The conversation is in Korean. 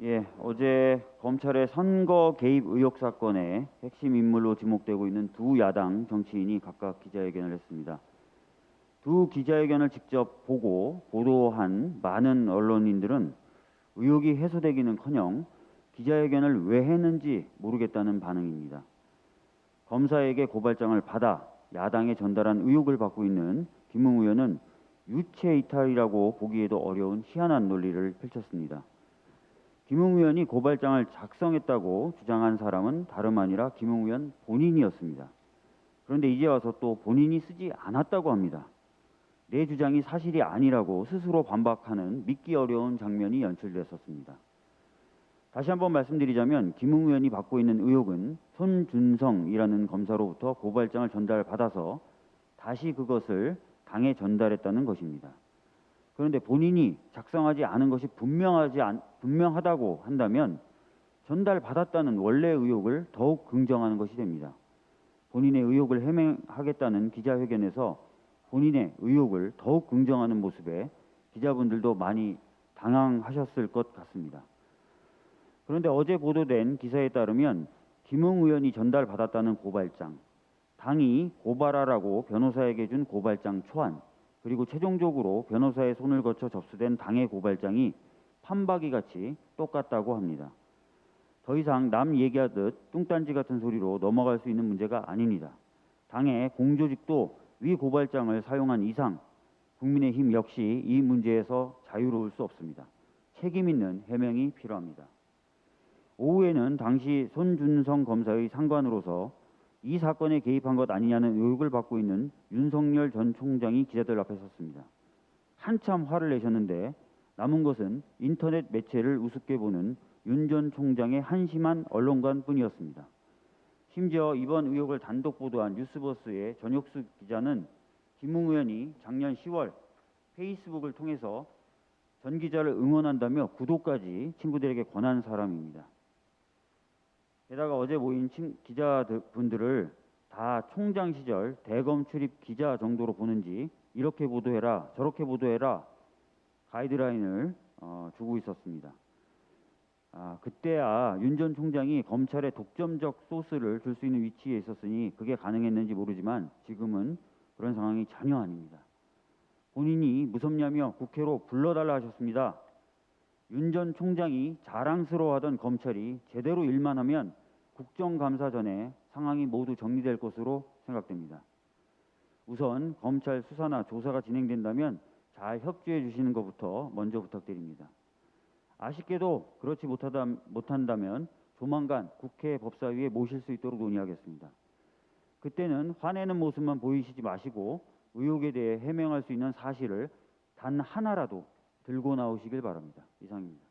예, 어제 검찰의 선거 개입 의혹 사건의 핵심 인물로 지목되고 있는 두 야당 정치인이 각각 기자회견을 했습니다. 두 기자회견을 직접 보고 보도한 많은 언론인들은 의혹이 해소되기는커녕 기자회견을 왜 했는지 모르겠다는 반응입니다. 검사에게 고발장을 받아 야당에 전달한 의혹을 받고 있는 김웅 의원은 유체 이탈이라고 보기에도 어려운 희한한 논리를 펼쳤습니다. 김웅 의원이 고발장을 작성했다고 주장한 사람은 다름 아니라 김웅 의원 본인이었습니다. 그런데 이제 와서 또 본인이 쓰지 않았다고 합니다. 내 주장이 사실이 아니라고 스스로 반박하는 믿기 어려운 장면이 연출됐었습니다. 다시 한번 말씀드리자면 김웅 의원이 받고 있는 의혹은 손준성이라는 검사로부터 고발장을 전달받아서 다시 그것을 당에 전달했다는 것입니다. 그런데 본인이 작성하지 않은 것이 분명하지 않, 분명하다고 한다면 전달받았다는 원래 의혹을 더욱 긍정하는 것이 됩니다. 본인의 의혹을 해명하겠다는 기자회견에서 본인의 의혹을 더욱 긍정하는 모습에 기자분들도 많이 당황하셨을 것 같습니다. 그런데 어제 보도된 기사에 따르면 김웅 의원이 전달받았다는 고발장, 당이 고발하라고 변호사에게 준 고발장 초안, 그리고 최종적으로 변호사의 손을 거쳐 접수된 당의 고발장이 판박이 같이 똑같다고 합니다. 더 이상 남 얘기하듯 뚱딴지 같은 소리로 넘어갈 수 있는 문제가 아닙니다. 당의 공조직도 위 고발장을 사용한 이상 국민의힘 역시 이 문제에서 자유로울 수 없습니다. 책임 있는 해명이 필요합니다. 오후에는 당시 손준성 검사의 상관으로서 이 사건에 개입한 것 아니냐는 의혹을 받고 있는 윤석열 전 총장이 기자들 앞에 섰습니다. 한참 화를 내셨는데 남은 것은 인터넷 매체를 우습게 보는 윤 전 총장의 한심한 언론관 뿐이었습니다. 심지어 이번 의혹을 단독 보도한 뉴스버스의 전혁수 기자는 김웅 의원이 작년 10월 페이스북을 통해서 전 기자를 응원한다며 구독까지 친구들에게 권한 사람입니다. 게다가 어제 모인 기자분들을 다 총장 시절 대검 출입 기자 정도로 보는지 이렇게 보도해라 저렇게 보도해라 가이드라인을 어, 주고 있었습니다. 아, 그때야 윤 전 총장이 검찰에 독점적 소스를 줄 수 있는 위치에 있었으니 그게 가능했는지 모르지만 지금은 그런 상황이 전혀 아닙니다. 본인이 무섭냐며 국회로 불러달라 하셨습니다. 윤 전 총장이 자랑스러워하던 검찰이 제대로 일만 하면 국정감사 전에 상황이 모두 정리될 것으로 생각됩니다. 우선 검찰 수사나 조사가 진행된다면 잘 협조해 주시는 것부터 먼저 부탁드립니다. 아쉽게도 그렇지 못하다, 못한다면 조만간 국회 법사위에 모실 수 있도록 논의하겠습니다. 그때는 화내는 모습만 보이시지 마시고 의혹에 대해 해명할 수 있는 사실을 단 하나라도 들고 나오시길 바랍니다. 이상입니다.